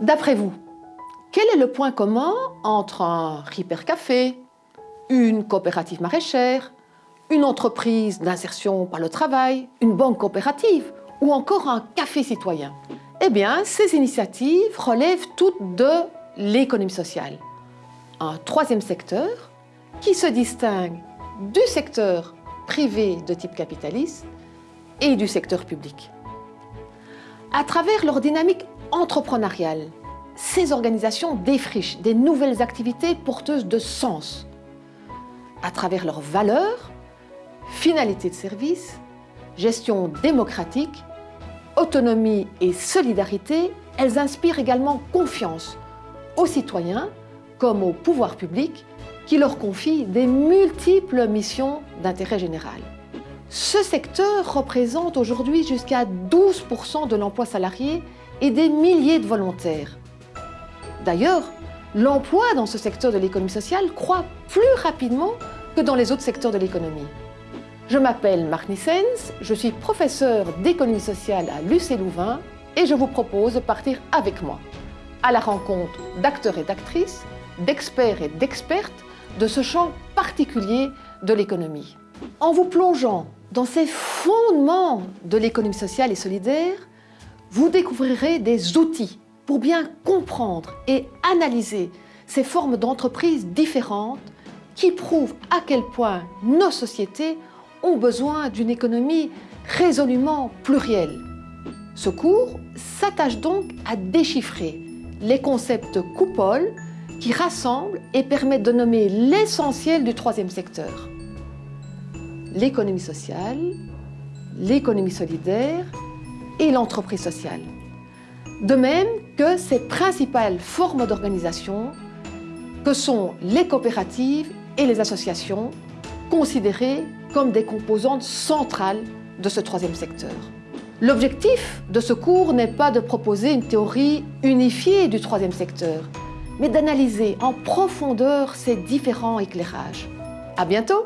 D'après vous, quel est le point commun entre un Café, une coopérative maraîchère, une entreprise d'insertion par le travail, une banque coopérative ou encore un café citoyen? Eh bien, ces initiatives relèvent toutes de l'économie sociale. Un troisième secteur qui se distingue du secteur privé de type capitaliste et du secteur public. À travers leur dynamique entrepreneuriale, ces organisations défrichent des nouvelles activités porteuses de sens. À travers leurs valeurs, finalité de service, gestion démocratique, autonomie et solidarité, elles inspirent également confiance aux citoyens comme au pouvoir public qui leur confie des multiples missions d'intérêt général. Ce secteur représente aujourd'hui jusqu'à 12% de l'emploi salarié et des milliers de volontaires. D'ailleurs, l'emploi dans ce secteur de l'économie sociale croît plus rapidement que dans les autres secteurs de l'économie. Je m'appelle Marc Nissens, je suis professeur d'économie sociale à l'UC Louvain et je vous propose de partir avec moi à la rencontre d'acteurs et d'actrices, d'experts et d'expertes de ce champ particulier de l'économie. En vous plongeant dans ces fondements de l'économie sociale et solidaire, vous découvrirez des outils pour bien comprendre et analyser ces formes d'entreprises différentes qui prouvent à quel point nos sociétés ont besoin d'une économie résolument plurielle. Ce cours s'attache donc à déchiffrer les concepts coupoles qui rassemblent et permettent de nommer l'essentiel du troisième secteur. L'économie sociale, l'économie solidaire et l'entreprise sociale. De même que ces principales formes d'organisation que sont les coopératives et les associations, considérées comme des composantes centrales de ce troisième secteur. L'objectif de ce cours n'est pas de proposer une théorie unifiée du troisième secteur, mais d'analyser en profondeur ces différents éclairages. À bientôt